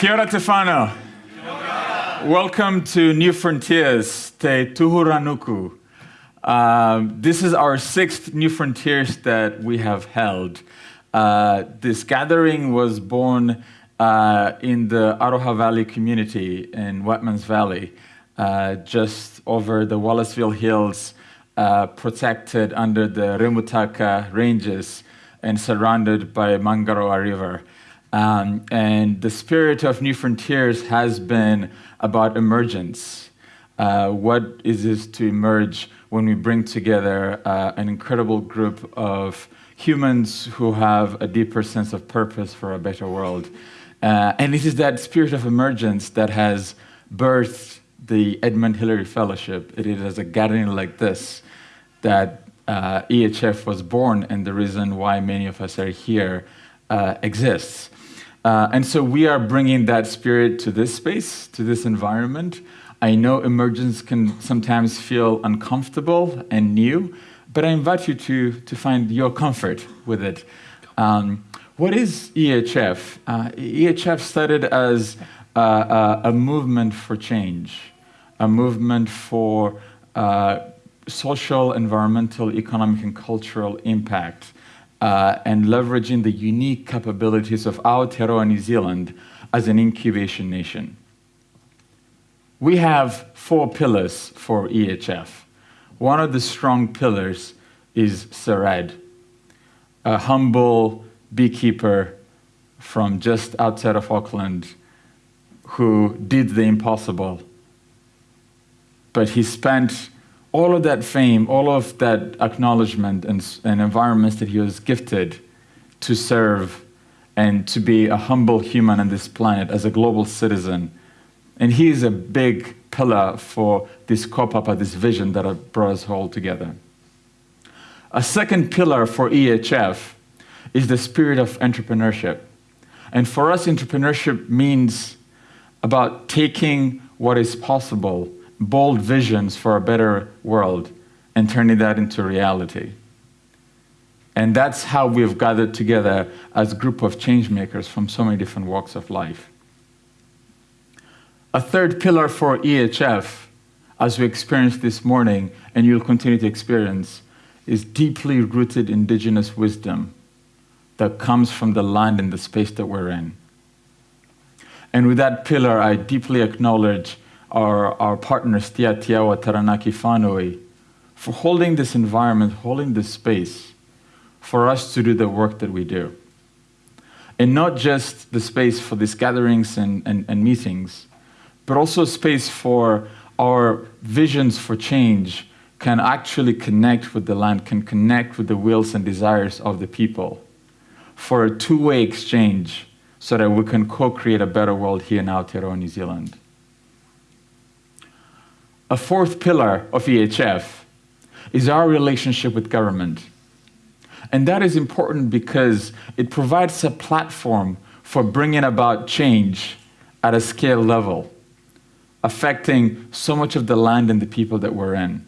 Kia ora te whānau. Welcome to New Frontiers, Te Tuhuranuku. Uh, this is our sixth New Frontiers that we have held. Uh, this gathering was born uh, in the Aroha Valley community in Whitemans Valley, uh, just over the Wallaceville Hills, uh, protected under the Remutaka Ranges and surrounded by Mangaroa River. Um, and the spirit of New Frontiers has been about emergence. Uh, what is this to emerge when we bring together uh, an incredible group of humans who have a deeper sense of purpose for a better world? Uh, and it is that spirit of emergence that has birthed the Edmund Hillary Fellowship. It is as a gathering like this that uh, EHF was born and the reason why many of us are here uh, exists. Uh, and so we are bringing that spirit to this space, to this environment. I know emergence can sometimes feel uncomfortable and new, but I invite you to, to find your comfort with it. Um, what is EHF? Uh, EHF started as uh, a movement for change, a movement for uh, social, environmental, economic, and cultural impact uh, and leveraging the unique capabilities of Aotearoa New Zealand as an incubation nation. We have four pillars for EHF. One of the strong pillars is Sir Ed, a humble beekeeper from just outside of Auckland who did the impossible. But he spent all of that fame, all of that acknowledgement and, and environments that he was gifted to serve and to be a humble human on this planet as a global citizen. And he is a big pillar for this kaupapa, this vision that brought us all together. A second pillar for EHF is the spirit of entrepreneurship. And for us, entrepreneurship means about taking what is possible bold visions for a better world and turning that into reality. And that's how we've gathered together as a group of change makers from so many different walks of life. A third pillar for EHF, as we experienced this morning, and you'll continue to experience, is deeply rooted indigenous wisdom that comes from the land and the space that we're in. And with that pillar, I deeply acknowledge our, our partners, Te Atiawa Taranaki Whānui, for holding this environment, holding this space for us to do the work that we do. And not just the space for these gatherings and, and, and meetings, but also space for our visions for change can actually connect with the land, can connect with the wills and desires of the people for a two-way exchange so that we can co-create a better world here in Aotearoa, New Zealand. A fourth pillar of EHF is our relationship with government. And that is important because it provides a platform for bringing about change at a scale level, affecting so much of the land and the people that we're in,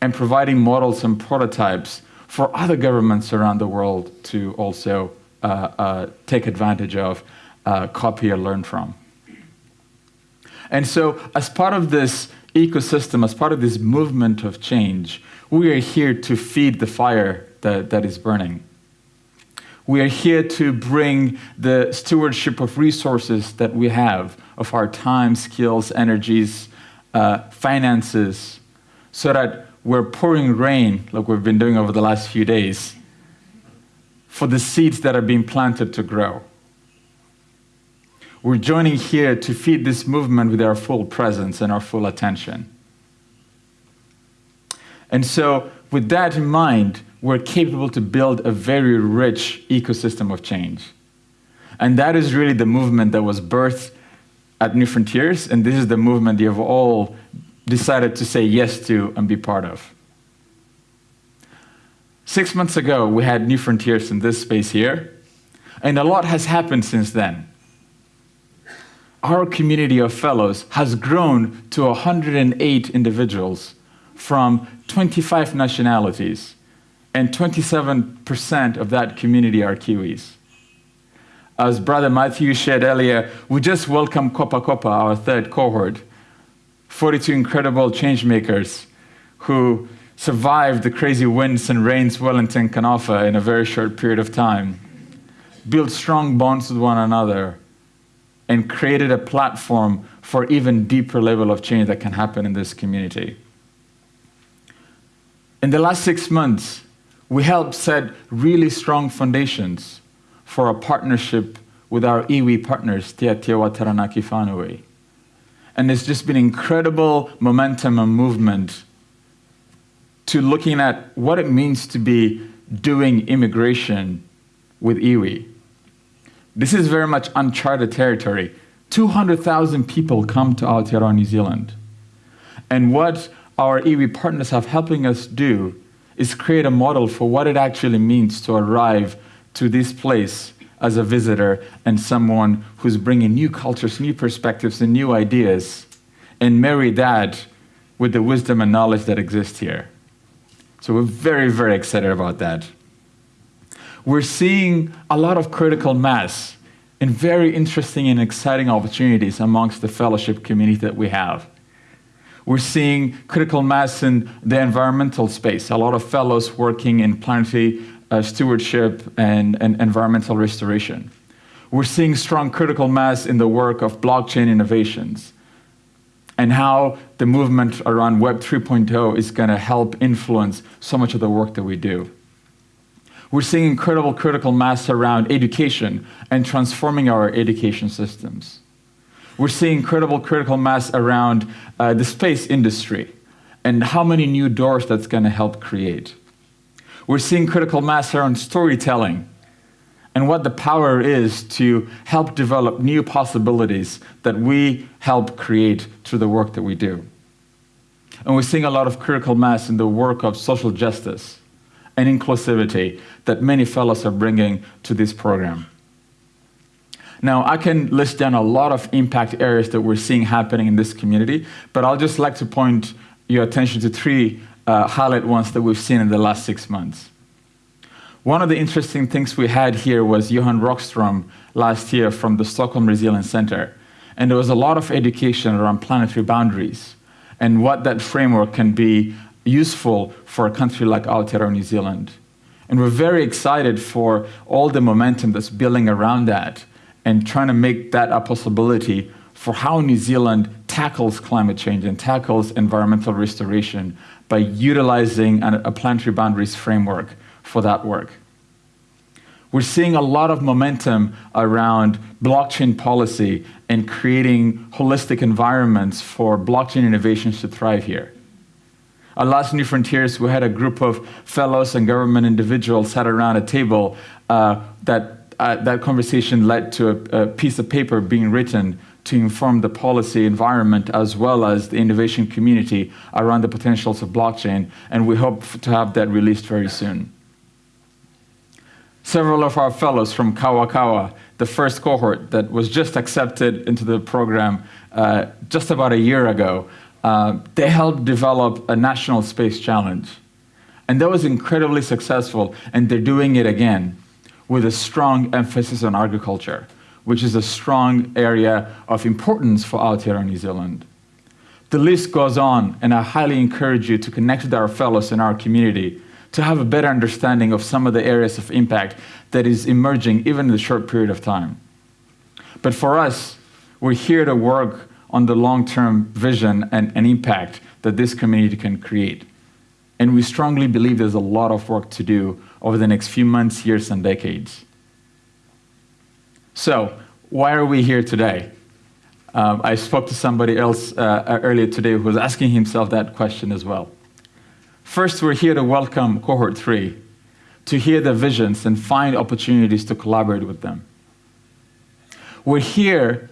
and providing models and prototypes for other governments around the world to also uh, uh, take advantage of, uh, copy, or learn from. And so, as part of this ecosystem, as part of this movement of change, we are here to feed the fire that, that is burning. We are here to bring the stewardship of resources that we have, of our time, skills, energies, uh, finances, so that we're pouring rain, like we've been doing over the last few days, for the seeds that are being planted to grow. We're joining here to feed this movement with our full presence and our full attention. And so, with that in mind, we're capable to build a very rich ecosystem of change. And that is really the movement that was birthed at New Frontiers, and this is the movement you have all decided to say yes to and be part of. Six months ago, we had New Frontiers in this space here, and a lot has happened since then our community of fellows has grown to 108 individuals from 25 nationalities, and 27% of that community are Kiwis. As Brother Matthew shared earlier, we just welcomed Kopa Kopa, our third cohort. 42 incredible change makers who survived the crazy winds and rains Wellington can offer in a very short period of time, built strong bonds with one another, and created a platform for even deeper level of change that can happen in this community. In the last six months, we helped set really strong foundations for a partnership with our iwi partners, Te Atiawa Taranaki Whānui. And it's just been incredible momentum and movement to looking at what it means to be doing immigration with iwi. This is very much uncharted territory. 200,000 people come to Aotearoa, New Zealand. And what our iwi partners have helping us do is create a model for what it actually means to arrive to this place as a visitor and someone who's bringing new cultures, new perspectives, and new ideas, and marry that with the wisdom and knowledge that exists here. So we're very, very excited about that. We're seeing a lot of critical mass and very interesting and exciting opportunities amongst the fellowship community that we have. We're seeing critical mass in the environmental space, a lot of fellows working in planetary uh, stewardship and, and environmental restoration. We're seeing strong critical mass in the work of blockchain innovations and how the movement around Web 3.0 is going to help influence so much of the work that we do. We're seeing incredible critical mass around education and transforming our education systems. We're seeing incredible critical mass around uh, the space industry and how many new doors that's going to help create. We're seeing critical mass around storytelling and what the power is to help develop new possibilities that we help create through the work that we do. And we're seeing a lot of critical mass in the work of social justice and inclusivity that many fellows are bringing to this program. Now, I can list down a lot of impact areas that we're seeing happening in this community, but I'll just like to point your attention to three uh, highlight ones that we've seen in the last six months. One of the interesting things we had here was Johan Rockstrom last year from the Stockholm Resilience Center. And there was a lot of education around planetary boundaries and what that framework can be useful for a country like Aotearoa, New Zealand. And we're very excited for all the momentum that's building around that and trying to make that a possibility for how New Zealand tackles climate change and tackles environmental restoration by utilizing a planetary boundaries framework for that work. We're seeing a lot of momentum around blockchain policy and creating holistic environments for blockchain innovations to thrive here. At last New Frontiers, we had a group of fellows and government individuals sat around a table uh, that uh, that conversation led to a, a, piece of paper being written to inform the policy environment as well as the innovation community around the potentials of blockchain, and we hope to have that released very soon. Several of our fellows from Kawakawa, the first cohort that was just accepted into the program uh, just about a year ago, uh, they helped develop a national space challenge. And that was incredibly successful, and they're doing it again with a strong emphasis on agriculture, which is a strong area of importance for Aotearoa New Zealand. The list goes on, and I highly encourage you to connect with our fellows in our community to have a better understanding of some of the areas of impact that is emerging even in the short period of time. But for us, we're here to work on the long-term vision and, and impact that this community can create. And we strongly believe there's a lot of work to do over the next few months, years, and decades. So, why are we here today? Um, I spoke to somebody else uh, earlier today who was asking himself that question as well. First, we're here to welcome cohort three, to hear their visions and find opportunities to collaborate with them. We're here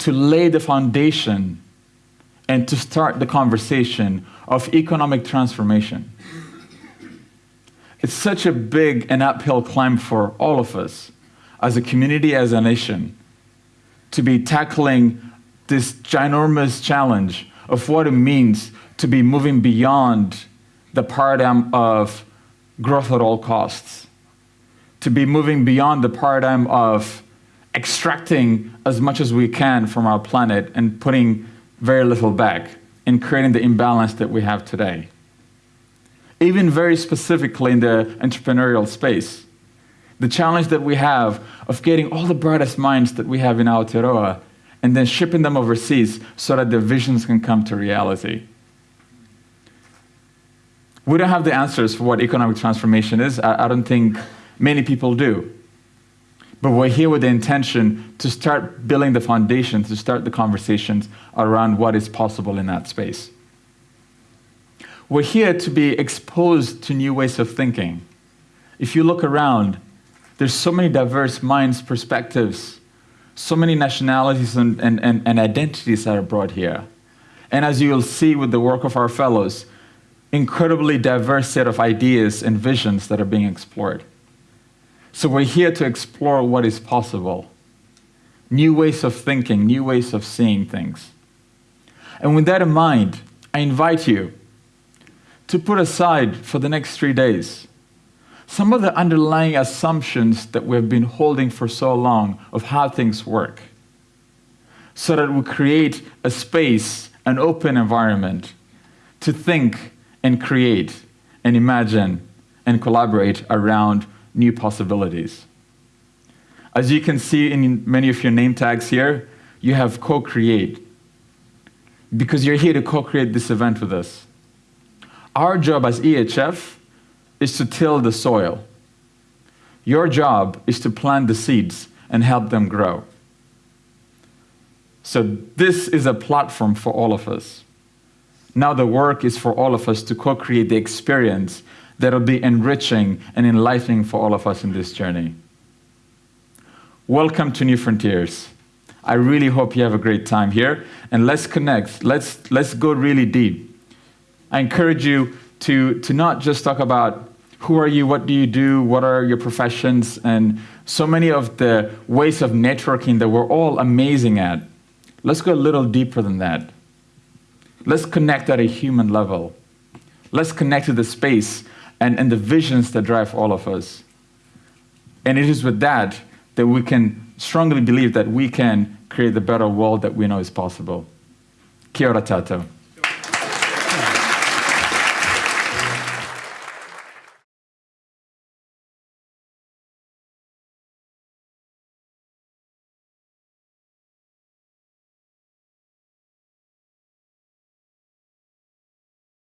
to lay the foundation and to start the conversation of economic transformation. It's such a big and uphill climb for all of us, as a community, as a nation, to be tackling this ginormous challenge of what it means to be moving beyond the paradigm of growth at all costs, to be moving beyond the paradigm of extracting as much as we can from our planet and putting very little back and creating the imbalance that we have today. Even very specifically in the entrepreneurial space, the challenge that we have of getting all the brightest minds that we have in Aotearoa and then shipping them overseas so that their visions can come to reality. We don't have the answers for what economic transformation is. I, I don't think many people do. But we're here with the intention to start building the foundation, to start the conversations around what is possible in that space. We're here to be exposed to new ways of thinking. If you look around, there's so many diverse minds, perspectives, so many nationalities and, and, and, and identities that are brought here. And as you'll see with the work of our fellows, incredibly diverse set of ideas and visions that are being explored. So we're here to explore what is possible. New ways of thinking, new ways of seeing things. And with that in mind, I invite you to put aside for the next three days some of the underlying assumptions that we've been holding for so long of how things work so that we create a space, an open environment to think and create and imagine and collaborate around new possibilities. As you can see in many of your name tags here, you have co create because you're here to co create this event with us. Our job as EHF is to till the soil. Your job is to plant the seeds and help them grow. So, this is a platform for all of us. Now, the work is for all of us to co create the experience that'll be enriching and enlightening for all of us in this journey. Welcome to New Frontiers. I really hope you have a great time here and let's connect. Let's, let's go really deep. I encourage you to, to not just talk about who are you, what do you do, what are your professions, and so many of the ways of networking that we're all amazing at. Let's go a little deeper than that. Let's connect at a human level. Let's connect to the space and, and the visions that drive all of us. And it is with that that we can strongly believe that we can create the better world that we know is possible. Kia ora tatou.